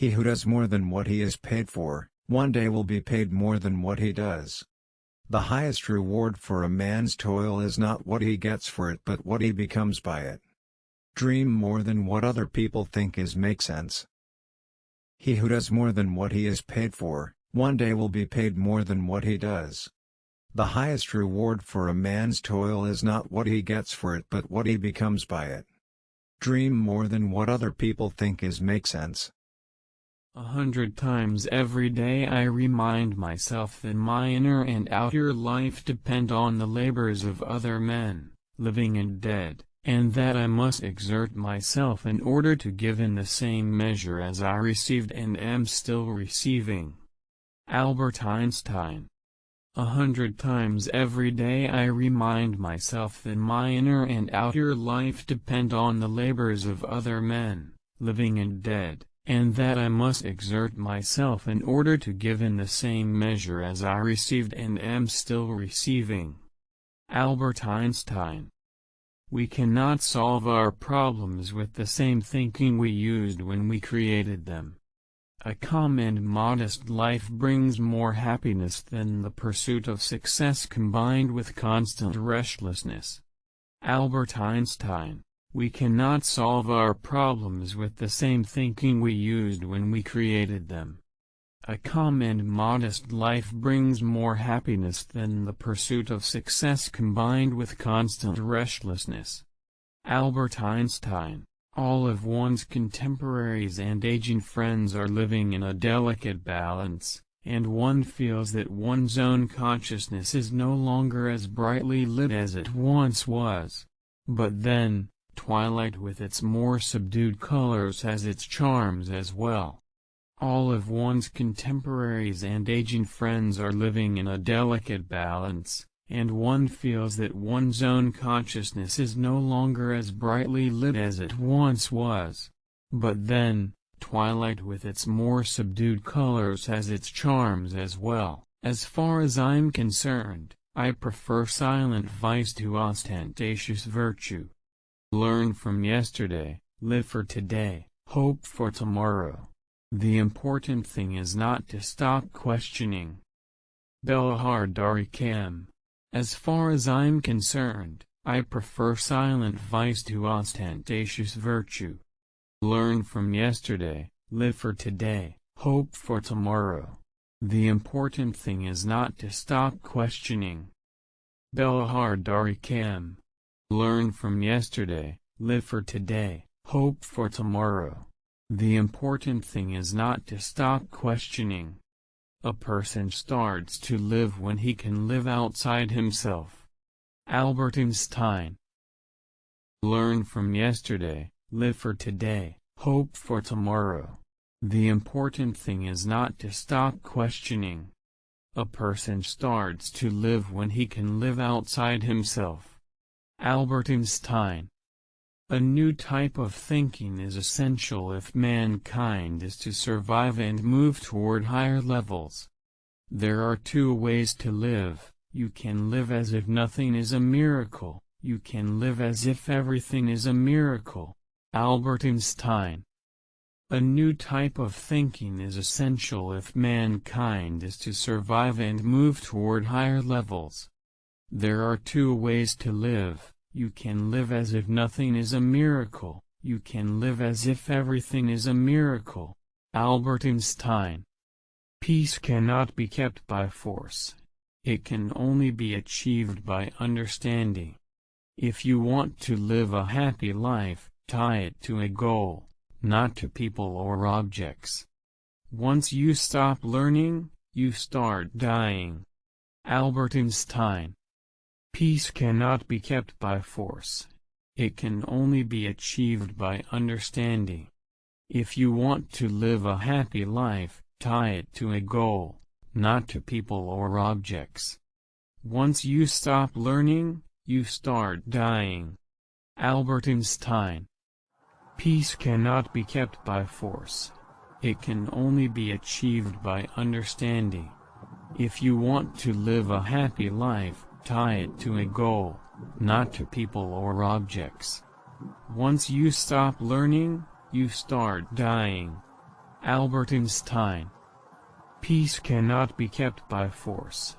He who does more than what he is paid for, one day will be paid more than what he does. The highest reward for a man's toil is not what he gets for it but what he becomes by it. Dream more than what other people think is make sense. He who does more than what he is paid for, one day will be paid more than what he does. The highest reward for a man's toil is not what he gets for it but what he becomes by it. Dream more than what other people think is make sense. A hundred times every day I remind myself that my inner and outer life depend on the labors of other men, living and dead and that I must exert myself in order to give in the same measure as I received and am still receiving. Albert Einstein A hundred times every day I remind myself that my inner and outer life depend on the labors of other men, living and dead, and that I must exert myself in order to give in the same measure as I received and am still receiving. Albert Einstein we cannot solve our problems with the same thinking we used when we created them. A calm and modest life brings more happiness than the pursuit of success combined with constant restlessness. Albert Einstein We cannot solve our problems with the same thinking we used when we created them. A calm and modest life brings more happiness than the pursuit of success combined with constant restlessness. Albert Einstein All of one's contemporaries and aging friends are living in a delicate balance, and one feels that one's own consciousness is no longer as brightly lit as it once was. But then, twilight with its more subdued colors has its charms as well. All of one's contemporaries and aging friends are living in a delicate balance, and one feels that one's own consciousness is no longer as brightly lit as it once was. But then, twilight with its more subdued colors has its charms as well. As far as I'm concerned, I prefer silent vice to ostentatious virtue. Learn from yesterday, live for today, hope for tomorrow. The important thing is not to stop questioning. Belahar Dari Kam. As far as I'm concerned, I prefer silent vice to ostentatious virtue. Learn from yesterday, live for today, hope for tomorrow. The important thing is not to stop questioning. Belahar Dari Kam. Learn from yesterday, live for today, hope for tomorrow. The important thing is not to stop questioning. A person starts to live when he can live outside himself. Albert Einstein Learn from yesterday, live for today, hope for tomorrow. The important thing is not to stop questioning. A person starts to live when he can live outside himself. Albert Einstein a new type of thinking is essential if mankind is to survive and move toward higher levels. There are two ways to live, you can live as if nothing is a miracle, you can live as if everything is a miracle. Albert Einstein A new type of thinking is essential if mankind is to survive and move toward higher levels. There are two ways to live, you can live as if nothing is a miracle, you can live as if everything is a miracle. Albert Einstein Peace cannot be kept by force. It can only be achieved by understanding. If you want to live a happy life, tie it to a goal, not to people or objects. Once you stop learning, you start dying. Albert Einstein Peace cannot be kept by force. It can only be achieved by understanding. If you want to live a happy life, tie it to a goal, not to people or objects. Once you stop learning, you start dying. Albert Einstein Peace cannot be kept by force. It can only be achieved by understanding. If you want to live a happy life, Tie it to a goal, not to people or objects. Once you stop learning, you start dying. Albert Einstein. Peace cannot be kept by force.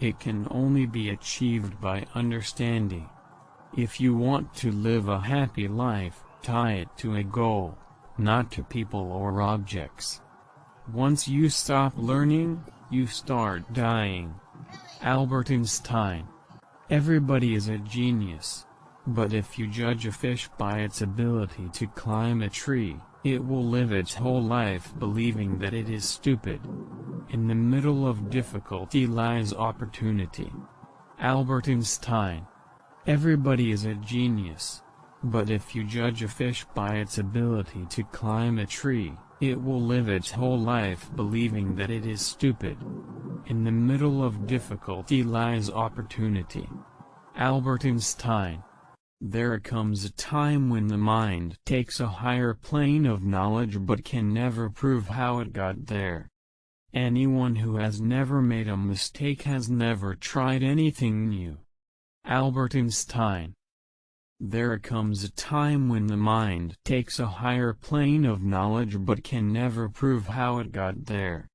It can only be achieved by understanding. If you want to live a happy life, tie it to a goal, not to people or objects. Once you stop learning, you start dying. Albert Einstein. Everybody is a genius. But if you judge a fish by its ability to climb a tree, it will live its whole life believing that it is stupid. In the middle of difficulty lies opportunity. Albert Einstein. Everybody is a genius. But if you judge a fish by its ability to climb a tree, it will live its whole life believing that it is stupid. In the middle of difficulty lies opportunity. Albert Einstein. There comes a time when the mind takes a higher plane of knowledge but can never prove how it got there. Anyone who has never made a mistake has never tried anything new. Albert Einstein. There comes a time when the mind takes a higher plane of knowledge but can never prove how it got there.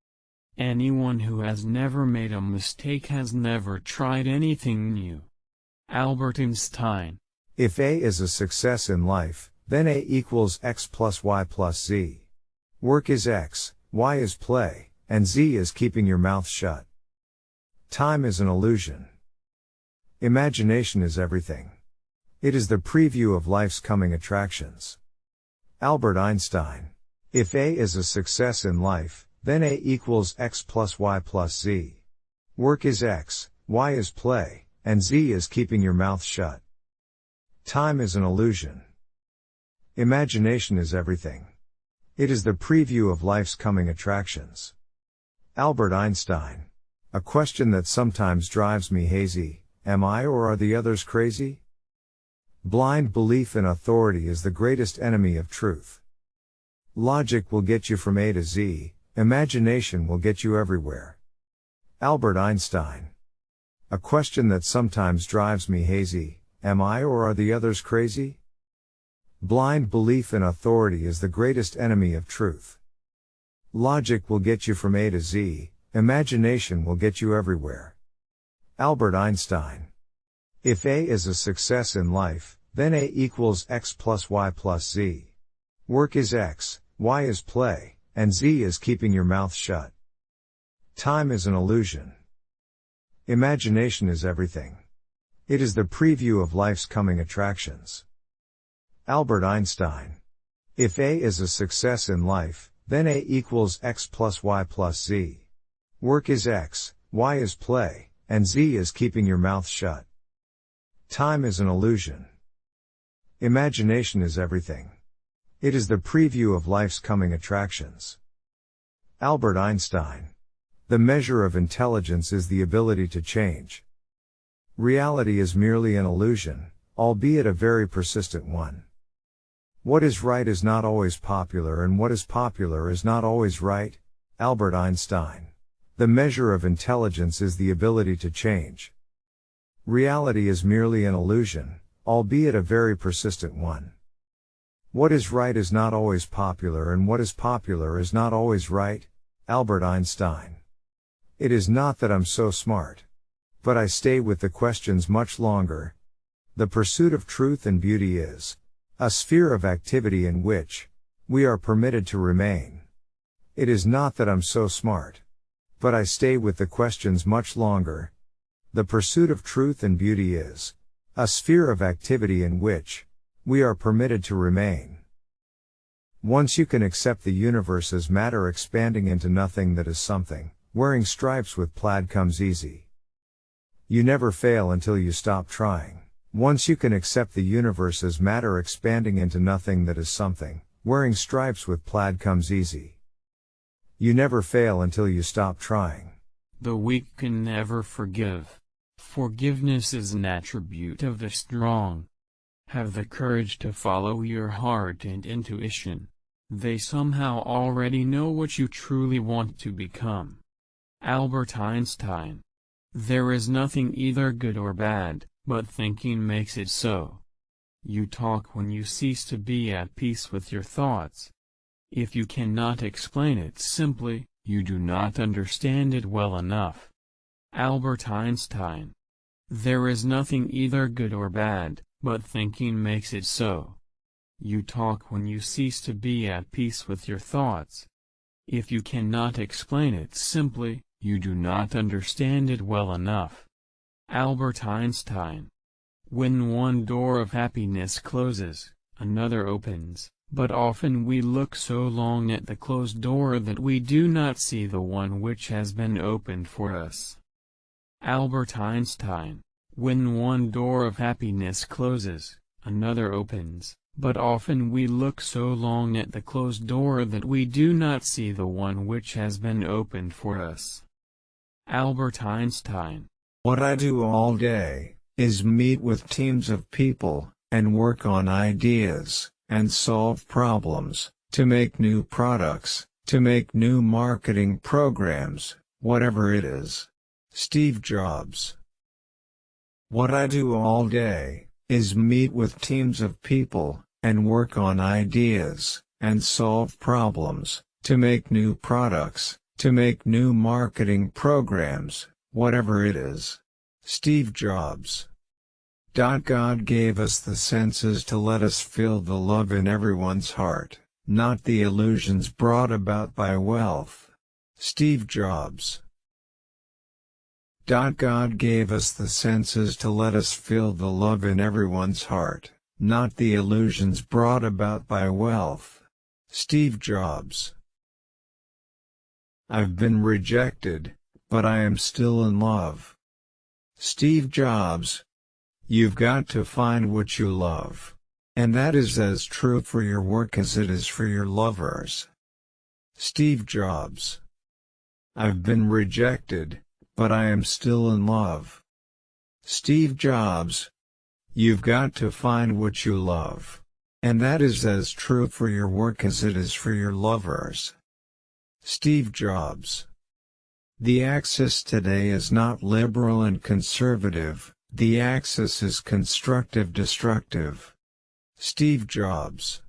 Anyone who has never made a mistake has never tried anything new. Albert Einstein. If A is a success in life, then A equals X plus Y plus Z. Work is X, Y is play, and Z is keeping your mouth shut. Time is an illusion. Imagination is everything. It is the preview of life's coming attractions. Albert Einstein. If A is a success in life, then A equals X plus Y plus Z. Work is X, Y is play, and Z is keeping your mouth shut. Time is an illusion. Imagination is everything. It is the preview of life's coming attractions. Albert Einstein. A question that sometimes drives me hazy, Am I or are the others crazy? Blind belief in authority is the greatest enemy of truth. Logic will get you from A to Z, imagination will get you everywhere. Albert Einstein. A question that sometimes drives me hazy, am I or are the others crazy? Blind belief in authority is the greatest enemy of truth. Logic will get you from A to Z, imagination will get you everywhere. Albert Einstein. If A is a success in life, then A equals X plus Y plus Z. Work is X, Y is play, and Z is keeping your mouth shut. Time is an illusion. Imagination is everything. It is the preview of life's coming attractions. Albert Einstein. If A is a success in life, then A equals X plus Y plus Z. Work is X, Y is play, and Z is keeping your mouth shut. Time is an illusion. Imagination is everything. It is the preview of life's coming attractions. Albert Einstein. The measure of intelligence is the ability to change. Reality is merely an illusion, albeit a very persistent one. What is right is not always popular and what is popular is not always right. Albert Einstein. The measure of intelligence is the ability to change. Reality is merely an illusion, albeit a very persistent one. What is right is not always popular and what is popular is not always right. Albert Einstein. It is not that I'm so smart. But I stay with the questions much longer. The pursuit of truth and beauty is a sphere of activity in which we are permitted to remain. It is not that I'm so smart. But I stay with the questions much longer. The pursuit of truth and beauty is a sphere of activity in which we are permitted to remain. Once you can accept the universe as matter expanding into nothing that is something, wearing stripes with plaid comes easy. You never fail until you stop trying. Once you can accept the universe as matter expanding into nothing that is something, wearing stripes with plaid comes easy. You never fail until you stop trying. The weak can never forgive. Forgiveness is an attribute of the strong. Have the courage to follow your heart and intuition. They somehow already know what you truly want to become. Albert Einstein. There is nothing either good or bad, but thinking makes it so. You talk when you cease to be at peace with your thoughts. If you cannot explain it simply, you do not understand it well enough. Albert Einstein. There is nothing either good or bad, but thinking makes it so. You talk when you cease to be at peace with your thoughts. If you cannot explain it simply, you do not understand it well enough. Albert Einstein. When one door of happiness closes, another opens, but often we look so long at the closed door that we do not see the one which has been opened for us. Albert Einstein. When one door of happiness closes, another opens, but often we look so long at the closed door that we do not see the one which has been opened for us. Albert Einstein. What I do all day, is meet with teams of people, and work on ideas, and solve problems, to make new products, to make new marketing programs, whatever it is. Steve Jobs. What I do all day, is meet with teams of people, and work on ideas, and solve problems, to make new products, to make new marketing programs, whatever it is. Steve Jobs. God gave us the senses to let us feel the love in everyone's heart, not the illusions brought about by wealth. Steve Jobs. God gave us the senses to let us feel the love in everyone's heart, not the illusions brought about by wealth. Steve Jobs I've been rejected, but I am still in love. Steve Jobs You've got to find what you love. And that is as true for your work as it is for your lovers. Steve Jobs I've been rejected, but I am still in love. Steve Jobs You've got to find what you love. And that is as true for your work as it is for your lovers. Steve Jobs The axis today is not liberal and conservative, the axis is constructive-destructive. Steve Jobs